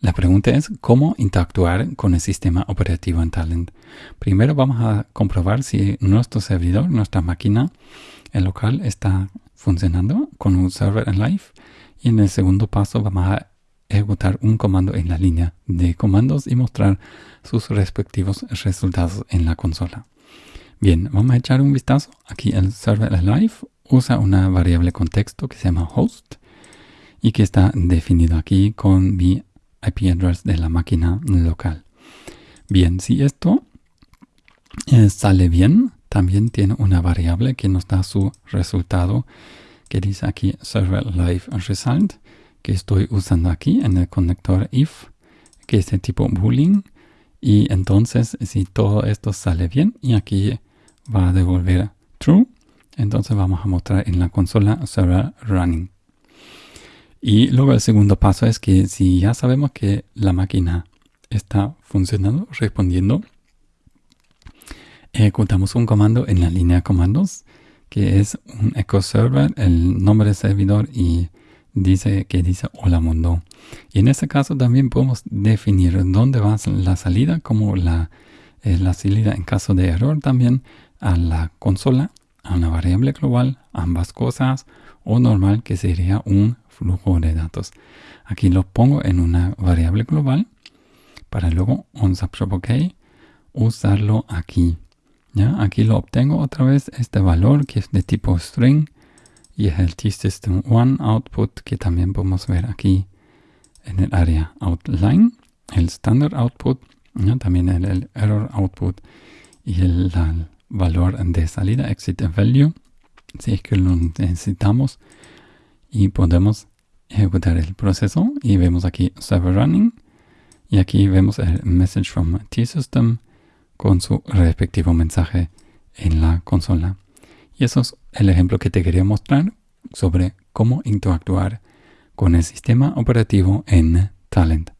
La pregunta es cómo interactuar con el sistema operativo en Talent. Primero vamos a comprobar si nuestro servidor, nuestra máquina, el local está funcionando con un server en live. Y en el segundo paso vamos a ejecutar un comando en la línea de comandos y mostrar sus respectivos resultados en la consola. Bien, vamos a echar un vistazo. Aquí el server live usa una variable contexto que se llama host y que está definido aquí con mi IP address de la máquina local. Bien, si esto eh, sale bien, también tiene una variable que nos da su resultado que dice aquí server live result que estoy usando aquí en el conector if que es de tipo boolean y entonces si todo esto sale bien y aquí va a devolver true entonces vamos a mostrar en la consola server running y luego el segundo paso es que si ya sabemos que la máquina está funcionando, respondiendo, ejecutamos un comando en la línea de comandos que es un echo server, el nombre del servidor y dice que dice hola mundo. Y en este caso también podemos definir dónde va la salida, como la, eh, la salida en caso de error también a la consola, a una variable global, ambas cosas, o normal que sería un flujo de datos. Aquí lo pongo en una variable global para luego on OK usarlo aquí. ¿ya? Aquí lo obtengo otra vez este valor que es de tipo string y es el t-system1 output que también podemos ver aquí en el área outline, el standard output, también el, error output y el, valor de salida exit value si es que lo necesitamos y podemos ejecutar el proceso y vemos aquí server running y aquí vemos el message from T-System con su respectivo mensaje en la consola. Y eso es el ejemplo que te quería mostrar sobre cómo interactuar con el sistema operativo en Talent.